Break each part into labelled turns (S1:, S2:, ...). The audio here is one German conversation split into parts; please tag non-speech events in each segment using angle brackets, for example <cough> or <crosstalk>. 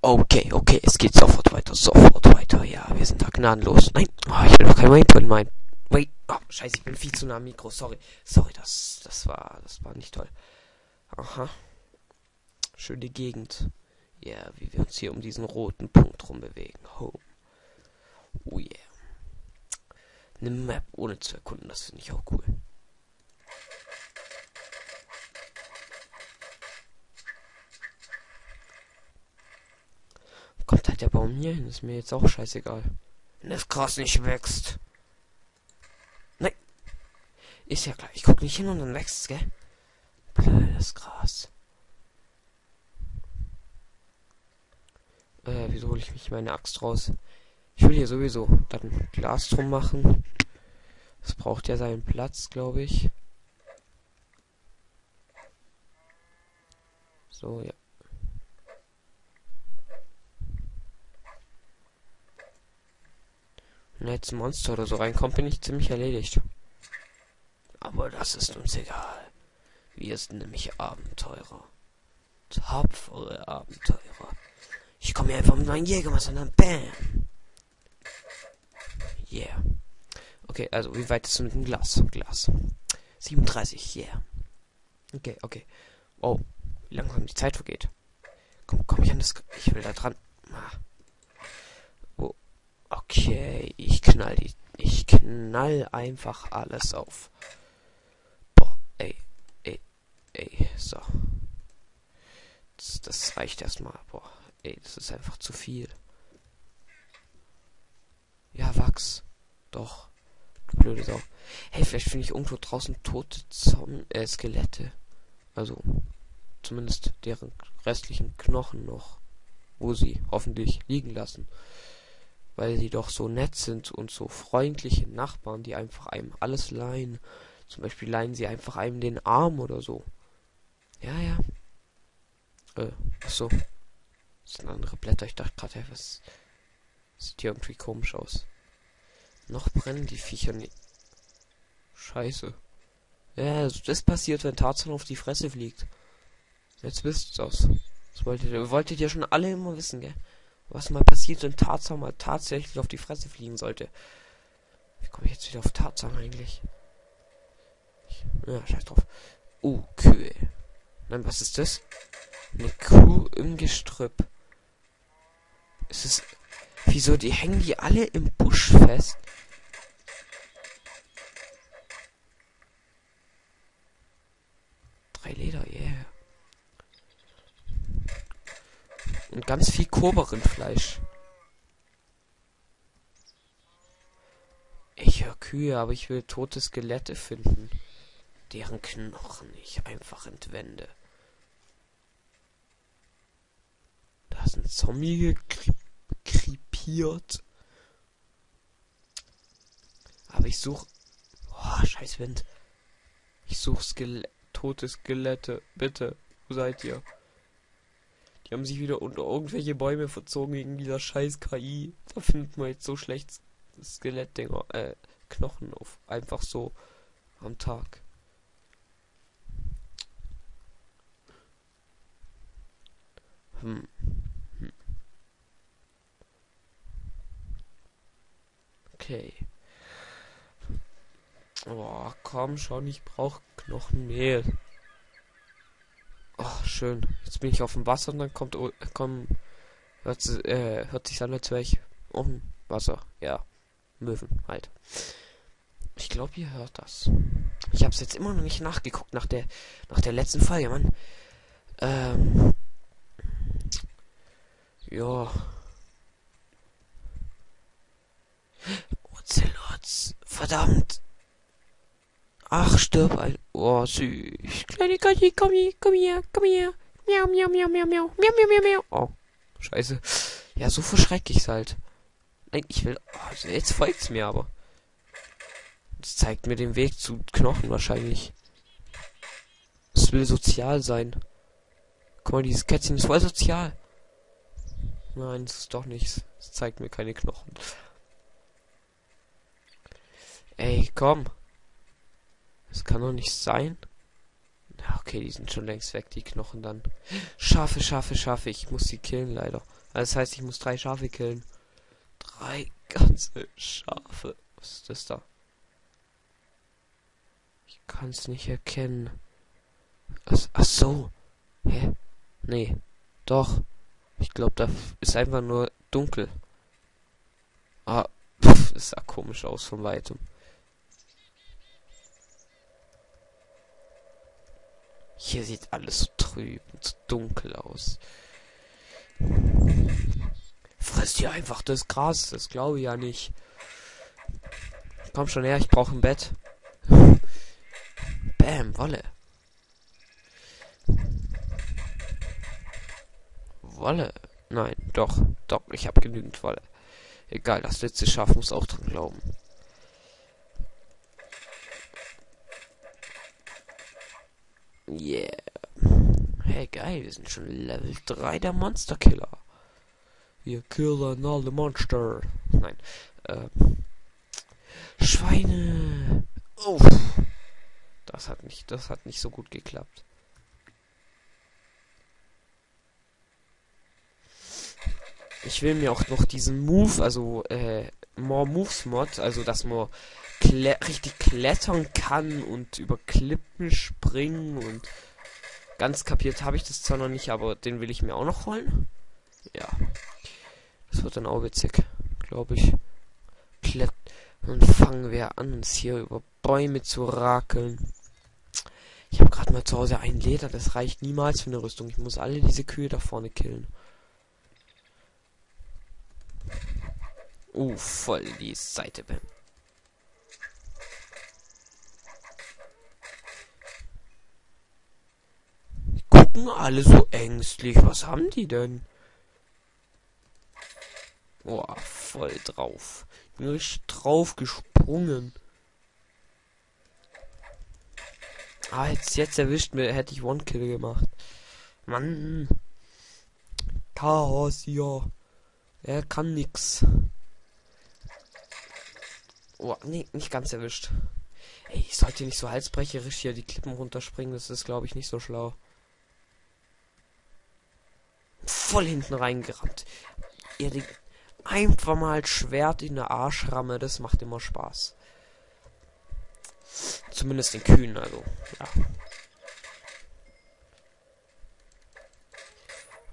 S1: Okay, okay, es geht sofort weiter, sofort weiter. Ja, wir sind da gnadenlos. Nein, oh, ich will doch kein Waypoint mein. Wait, oh, scheiße, ich bin viel zu nah am Mikro. Sorry, sorry, das, das war, das war nicht toll. Aha. Schöne Gegend. Ja, yeah, wie wir uns hier um diesen roten Punkt rumbewegen. Home. Oh yeah. Eine Map ohne zu erkunden, das finde ich auch cool. Kommt halt der Baum hier hin, ist mir jetzt auch scheißegal. Wenn das Gras nicht wächst. Nein. Ist ja klar, ich guck nicht hin und dann wächst gell? Blödes Gras. Äh, wieso hole ich mich meine Axt raus? Ich will hier sowieso dann Glas drum machen. Das braucht ja seinen Platz, glaube ich. So, ja. Wenn jetzt Monster oder so reinkommt, bin ich ziemlich erledigt. Aber das ist uns egal. Wir sind nämlich Abenteurer. Tapfere Abenteurer. Ich komme hier einfach mit meinem Jägermesser und dann BAM! Yeah. Okay, also wie weit ist du mit dem Glas? Glas. 37, yeah. Okay, okay. Oh, wie langsam die Zeit vergeht. Komm, komm ich an das... Ich will da dran. Ah. Okay, ich knall die. Ich knall einfach alles auf. Boah, ey, ey, ey, so. Das, das reicht erstmal. Boah, ey, das ist einfach zu viel. Ja, Wachs. Doch. Blöde Sau. Hey, vielleicht finde ich irgendwo draußen tote Zom äh, Skelette. Also, zumindest deren restlichen Knochen noch. Wo sie hoffentlich liegen lassen weil sie doch so nett sind und so freundliche Nachbarn, die einfach einem alles leihen. Zum Beispiel leihen sie einfach einem den Arm oder so. Ja, ja. Äh, achso. Das sind andere Blätter. Ich dachte gerade, was sieht hier irgendwie komisch aus. Noch brennen die Viecher nicht. Scheiße. Ja, das passiert, wenn Tarzan auf die Fresse fliegt. Jetzt wisst ihr's. Das wolltet ihr, wolltet ihr schon alle immer wissen, gell? Was mal passiert, wenn Tarzan mal tatsächlich auf die Fresse fliegen sollte. Wie komme ich jetzt wieder auf Tarzan eigentlich? Ich, ja, scheiß drauf. Oh, Kühe. Nein, was ist das? Eine Kuh im Gestrüpp. Ist es. Wieso, die hängen die alle im Busch fest? Drei Leder, yeah. Und ganz viel Koberindfleisch. Ich höre Kühe, aber ich will tote Skelette finden, deren Knochen ich einfach entwende. Da ist ein Zombie gekrepiert. Aber ich suche... Oh, scheiß Wind. Ich suche Skele tote Skelette. Bitte, wo seid ihr? Die haben sich wieder unter irgendwelche Bäume verzogen wegen dieser scheiß KI. Da findet man jetzt so schlecht Skelettdinger, äh, Knochen auf. Einfach so am Tag. Hm. hm. Okay. Oh, komm schon, ich brauche Knochenmehl. Schön. Jetzt bin ich auf dem Wasser und dann kommt, komm, hört, äh, hört sich an, als wäre ich auf Wasser. Ja, Möwen halt. Ich glaube, ihr hört das. Ich habe es jetzt immer noch nicht nachgeguckt nach der, nach der letzten Folge, Mann. Ähm, ja. Ocelots. Verdammt. Ach, stirb ein. Oh, süß. Kleine Gotti, komm hier, komm hier, komm hier. Miau, miau, miau, miau, miau. Miau, miau, miau, miau. Oh, scheiße. Ja, so verschreck ich's halt. Nein, ich will... Oh, jetzt folgt's mir aber. Das zeigt mir den Weg zu Knochen wahrscheinlich. Es will sozial sein. Guck mal, dieses Kätzchen ist voll sozial. Nein, das ist doch nichts. Es zeigt mir keine Knochen. Ey, komm. Das kann doch nicht sein. Okay, die sind schon längst weg, die Knochen dann. Schafe, Schafe, Schafe. Ich muss sie killen, leider. Also das heißt, ich muss drei Schafe killen. Drei ganze Schafe. Was ist das da? Ich kann es nicht erkennen. Ach, ach so. Hä? Nee. Doch. Ich glaube, da ist einfach nur dunkel. Ah, <laughs> pff, das sah komisch aus von weitem. Hier sieht alles so trüb und so dunkel aus. Frisst hier einfach das Gras, das glaube ich ja nicht. Komm schon her, ich brauche ein Bett. <laughs> Bäm, Wolle. Wolle. Nein, doch, doch, ich habe genügend Wolle. Egal, das letzte Schaf muss auch dran glauben. Yeah. Hey, geil, wir sind schon Level 3 der Monsterkiller. Wir killen alle Monster. Nein. Äh, Schweine. Oh. Das hat nicht, das hat nicht so gut geklappt. Ich will mir auch noch diesen Move, also äh, More Moves Mod, also dass man klä richtig klettern kann und über Klippen springen und ganz kapiert habe ich das zwar noch nicht, aber den will ich mir auch noch holen. Ja. Das wird dann auch witzig, glaube ich. Klett und fangen wir an, uns hier über Bäume zu rakeln. Ich habe gerade mal zu Hause ein Leder, das reicht niemals für eine Rüstung. Ich muss alle diese Kühe da vorne killen. Uh, voll die Seite. Bam. Gucken alle so ängstlich. Was haben die denn? Boah, voll drauf. Richtig drauf gesprungen. Ah, jetzt, jetzt erwischt mir, hätte ich One-Kill gemacht. Mann. Chaos hier. Er kann nix. Oh, nee, nicht ganz erwischt. Ey, ich sollte nicht so halsbrecherisch hier die Klippen runterspringen. Das ist, glaube ich, nicht so schlau. Voll hinten reingerannt. Ihr einfach mal Schwert in der Arschramme. Das macht immer Spaß. Zumindest den Kühen, also. Ja.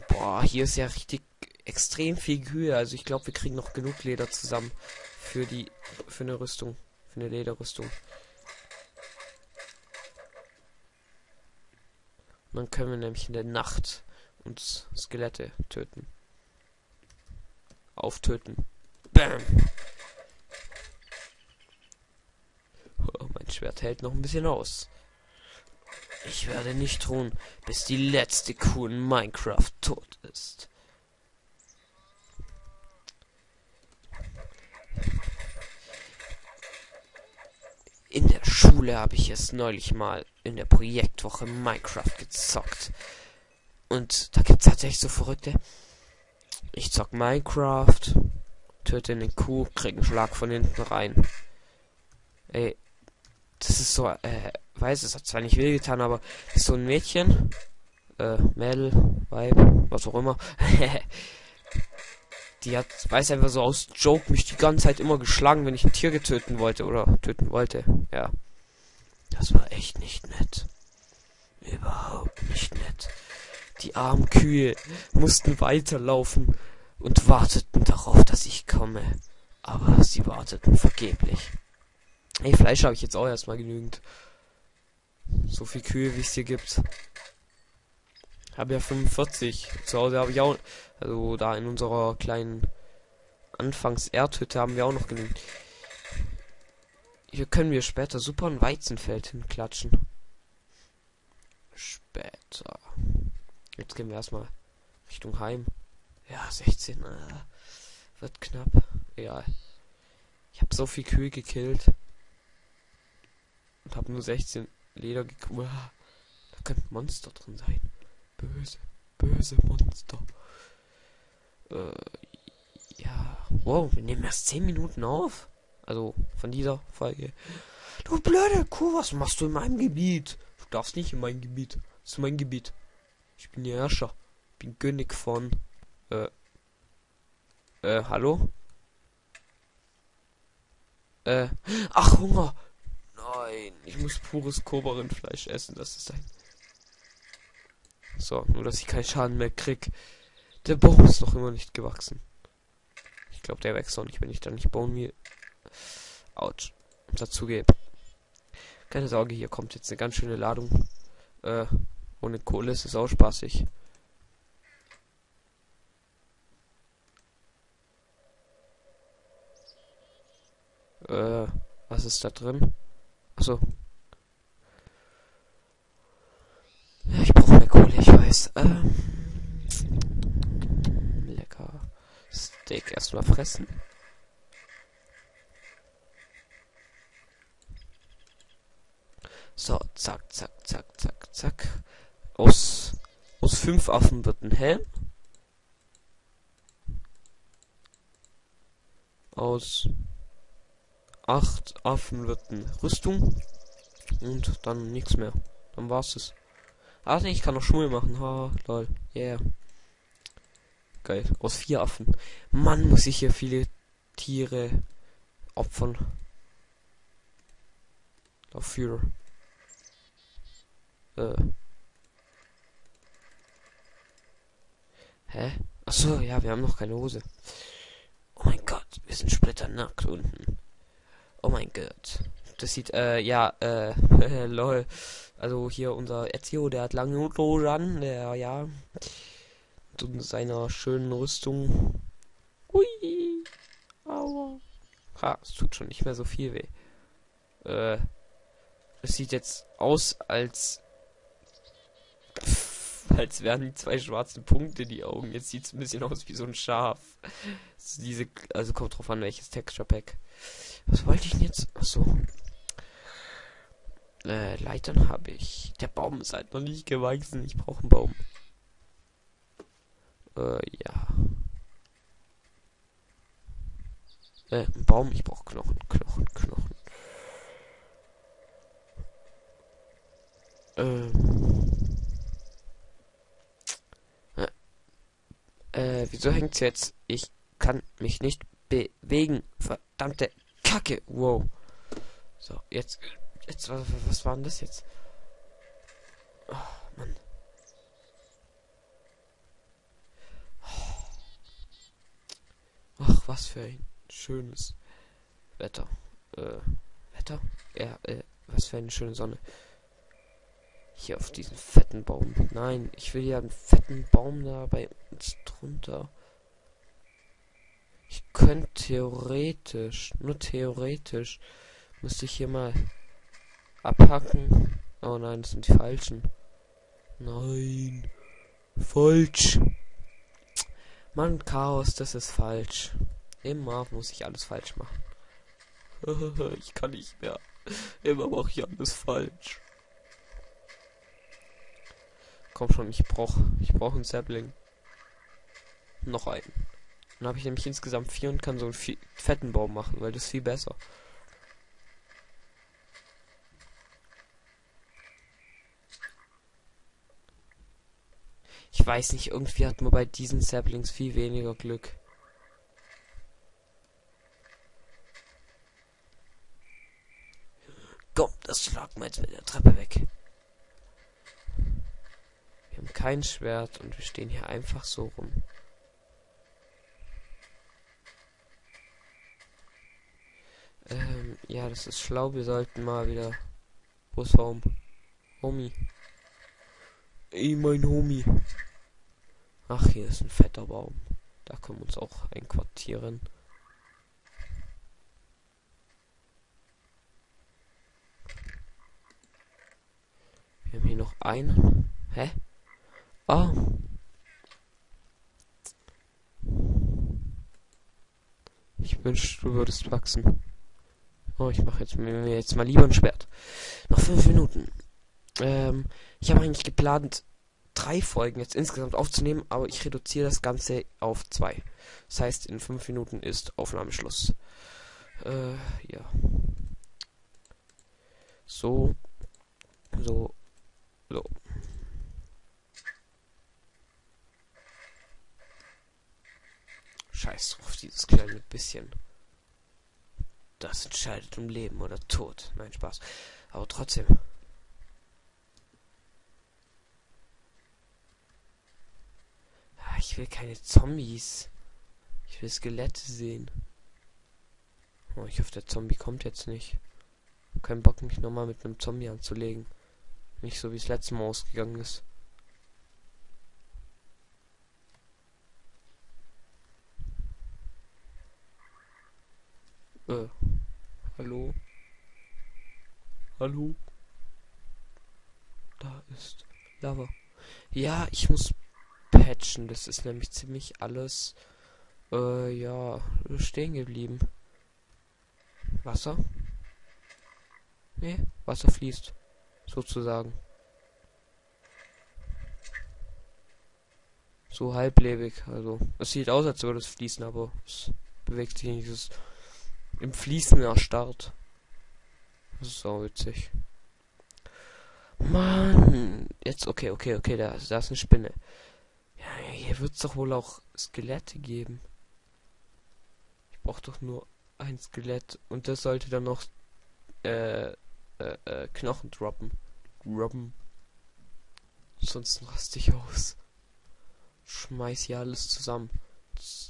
S1: Boah, hier ist ja richtig extrem viel Kühe. Also ich glaube, wir kriegen noch genug Leder zusammen für die für eine Rüstung, für eine Lederrüstung. Dann können wir nämlich in der Nacht uns Skelette töten. Auftöten. Bam. Oh, mein Schwert hält noch ein bisschen aus. Ich werde nicht ruhen, bis die letzte Kuh in Minecraft tot ist. In der Schule habe ich es neulich mal in der Projektwoche Minecraft gezockt. Und da gibt es tatsächlich so Verrückte. Ich zock Minecraft, töte eine Kuh, krieg einen Schlag von hinten rein. Ey, das ist so, äh, weiß, es hat zwar nicht wehgetan, aber so ein Mädchen, äh, Mädel, Weib, was auch immer. <laughs> die hat, weiß einfach so aus Joke mich die ganze Zeit immer geschlagen, wenn ich ein Tier getöten wollte oder töten wollte. Ja. Das war echt nicht nett. Überhaupt nicht nett. Die armen Kühe mussten weiterlaufen und warteten darauf, dass ich komme. Aber sie warteten vergeblich. Ey, Fleisch habe ich jetzt auch erstmal genügend. So viel Kühe, wie es hier gibt. Habe ja 45. Zu Hause habe ich auch, also da in unserer kleinen Anfangs-Erdhütte haben wir auch noch genügend. Hier können wir später super ein Weizenfeld hinklatschen. Später. Jetzt gehen wir erstmal Richtung Heim. Ja, 16. Äh, wird knapp. Egal. Ich habe so viel Kühe gekillt. Und habe nur 16 Leder gekriegt. Da könnte Monster drin sein. Böse, böse Monster. Äh, ja. Wow, wir nehmen erst 10 Minuten auf. Also von dieser Folge. Du blöde Kuh, was machst du in meinem Gebiet? Du darfst nicht in mein Gebiet. Das ist mein Gebiet. Ich bin der Herrscher. Bin König von. Äh. Äh, hallo? Äh. Ach, Hunger! Nein, ich muss pures Kobarinfleisch essen. Das ist ein. So, nur dass ich keinen Schaden mehr krieg. Der Baum ist noch immer nicht gewachsen. Ich glaube, der wächst auch nicht, wenn ich da nicht bauen will. Autsch. Dazu gebe. Keine Sorge, hier kommt jetzt eine ganz schöne Ladung. Äh, ohne Kohle ist es auch spaßig. Äh, was ist da drin? Achso. Ja, ich brauche mehr Kohle, ich weiß. Ähm, lecker. Erstmal fressen. So, zack, zack, zack, zack, zack. Aus, aus fünf Affen wird ein Helm. Aus acht Affen wird eine Rüstung. Und dann nichts mehr. Dann war's es. Ah, ich kann noch Schuhe machen. Ha, lol. Yeah. Geil. Aus vier Affen. Mann, muss ich hier viele Tiere opfern. Dafür. Äh. Hä? Achso, ja, wir haben noch keine Hose. Oh mein Gott, wir sind splitternackt unten. Oh mein Gott. Das sieht, äh, ja, äh, <laughs> lol. Also hier unser Ezio, der hat lange Hose an, der, ja, mit seiner schönen Rüstung. Hui. Aua. Ha, es tut schon nicht mehr so viel weh. Äh, es sieht jetzt aus, als <laughs> als wären die zwei schwarzen Punkte die Augen. Jetzt sieht es ein bisschen aus wie so ein Schaf. diese, also kommt drauf an, welches Texture Pack. Was wollte ich denn jetzt? Achso. Äh, Leitern habe ich. Der Baum ist halt noch nicht gewachsen. Ich brauche einen Baum. Äh, ja. Äh, ein Baum. Ich brauche Knochen, Knochen, Knochen. Ähm. Äh, wieso hängt's jetzt? Ich kann mich nicht bewegen. Verdammte Kacke. Wow. So, jetzt. Jetzt, was, was war denn das jetzt? Was für ein schönes Wetter. Äh, Wetter? Ja, äh, was für eine schöne Sonne. Hier auf diesen fetten Baum. Nein, ich will ja einen fetten Baum da bei uns drunter. Ich könnte theoretisch, nur theoretisch, müsste ich hier mal abhacken. Oh nein, das sind die falschen. Nein. Falsch. Mann, Chaos, das ist falsch. Immer muss ich alles falsch machen. <laughs> ich kann nicht mehr. Immer mache ich alles falsch. Komm schon, ich brauch, ich brauch einen Sapling. Noch einen. Dann habe ich nämlich insgesamt vier und kann so einen viel, fetten Baum machen, weil das ist viel besser. Ich weiß nicht, irgendwie hat man bei diesen Saplings viel weniger Glück. Komm, das schlagen mit der Treppe weg. Wir haben kein Schwert und wir stehen hier einfach so rum. Ähm, ja, das ist schlau. Wir sollten mal wieder. Wo ist Home? Homie. Ey, mein Homie. Ach, hier ist ein fetter Baum. Da können wir uns auch einquartieren. Einen. Hä? Ah. Ich wünschte, du würdest wachsen. Oh, ich mache jetzt mir jetzt mal lieber ein Schwert. Noch fünf Minuten. Ähm, ich habe eigentlich geplant, drei Folgen jetzt insgesamt aufzunehmen, aber ich reduziere das Ganze auf zwei. Das heißt, in fünf Minuten ist Aufnahmeschluss. Äh, ja. So. So. So. Scheiß drauf, dieses kleine bisschen. Das entscheidet um Leben oder Tod. Nein, Spaß. Aber trotzdem. Ah, ich will keine Zombies. Ich will Skelette sehen. Oh, ich hoffe, der Zombie kommt jetzt nicht. Kein Bock, mich nochmal mit einem Zombie anzulegen. Nicht so, wie es letztes Mal ausgegangen ist. Äh. Hallo? Hallo? Da ist Lava. Ja, ich muss patchen. Das ist nämlich ziemlich alles, äh, ja, stehen geblieben. Wasser? Nee, Wasser fließt. Sozusagen. So halblebig. Also, es sieht aus, als würde es fließen, aber es bewegt sich nicht. Es ist im Fließen erstarrt. Das ist auch witzig. Mann. Jetzt, okay, okay, okay, da, da ist eine Spinne. Ja, hier wird es doch wohl auch Skelette geben. Ich brauche doch nur ein Skelett und das sollte dann noch äh, äh, äh, Knochen droppen. Droppen. Sonst raste ich aus. Schmeiß hier alles zusammen.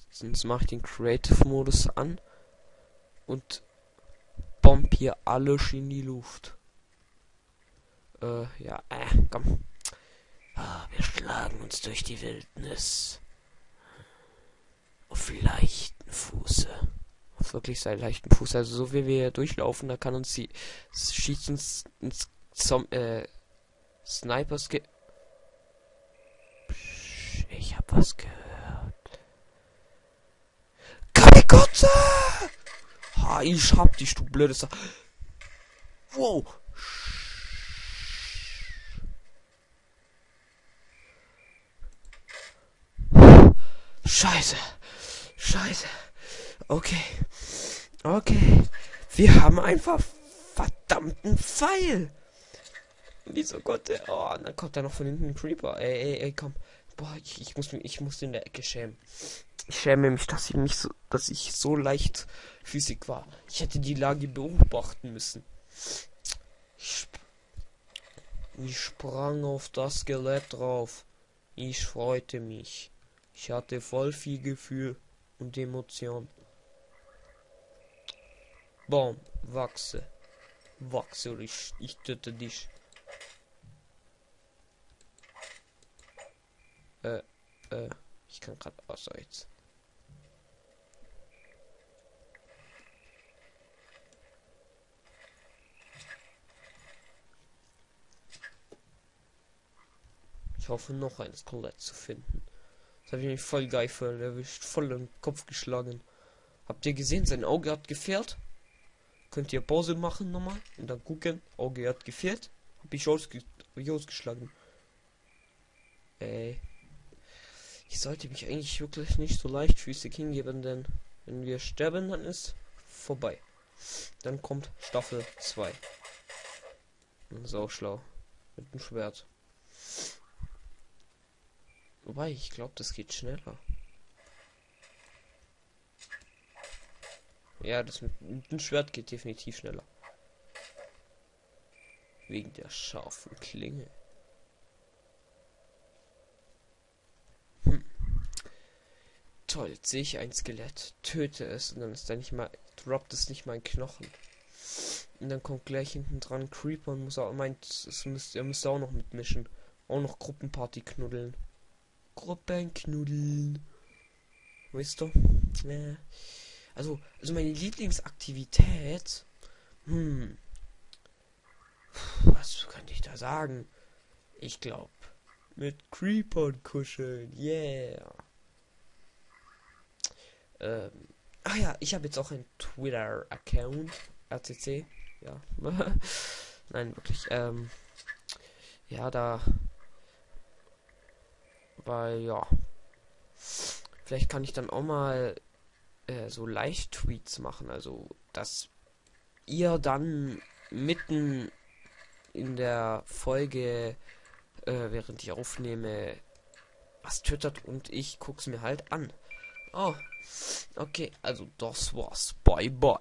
S1: Sonst mache ich den Creative-Modus an und bomb hier alles in die Luft. Äh, ja, äh, komm. Ah, wir schlagen uns durch die Wildnis. Auf leichten Fuße. Auf wirklich sehr leichten Fuß. Also so wie wir hier durchlaufen, da kann uns die schießt uns ins Zom äh, Snipers ge Psch, Ich hab was gehört. Kamikotze! Ha, ich hab dich, du blödes. Wow. Scheiße. Scheiße. Okay. Okay. Wir haben einfach verdammten Pfeil. Wieso Gott, der, oh, dann kommt da noch von hinten ein Creeper. Ey, ey, ey, komm. Boah, ich, ich muss mich, ich muss in der Ecke schämen. Ich schäme mich, dass ich mich so, dass ich so leicht Physik war. Ich hätte die Lage beobachten müssen. Ich, sp ich sprang auf das Skelett drauf. Ich freute mich. Ich hatte voll viel Gefühl und Emotion. Baum, wachse. Wachse oder ich, ich töte dich. Äh, äh, ich kann gerade außer jetzt. Ich hoffe noch ein Skelett zu finden. Das habe ich mich voll geil für erwischt, voll den Kopf geschlagen. Habt ihr gesehen, sein Auge hat gefehlt? Könnt ihr Pause machen nochmal und dann gucken. Auge hat gefehlt. Hab ich, ausge ausgeschlagen. Ey. Ich sollte mich eigentlich wirklich nicht so leichtfüßig hingeben, denn wenn wir sterben, dann ist vorbei. Dann kommt Staffel 2. Das auch schlau. Mit dem Schwert. Wobei, ich glaube, das geht schneller. Ja, das mit, mit dem Schwert geht definitiv schneller. Wegen der scharfen Klinge. Toll, jetzt sehe ich ein Skelett, töte es und dann ist da nicht mal, droppt es nicht mal ein Knochen. Und dann kommt gleich hinten dran Creeper und muss auch meint, es müsst, er müsste auch noch mitmischen. Auch noch Gruppenparty knuddeln. Gruppenknuddeln. Weißt du? Ja. Also, also meine Lieblingsaktivität. Hm. Was könnte ich da sagen? Ich glaube, mit Creepern kuscheln. Yeah. Ähm. Ach ja, ich habe jetzt auch einen Twitter-Account. RCC. Ja. <laughs> Nein, wirklich. Ähm. Ja, da weil ja. Vielleicht kann ich dann auch mal äh, so Live-Tweets machen. Also, dass ihr dann mitten in der Folge äh, während ich aufnehme, was twittert und ich guck's mir halt an. Oh, okay, also das war's. Bye bye.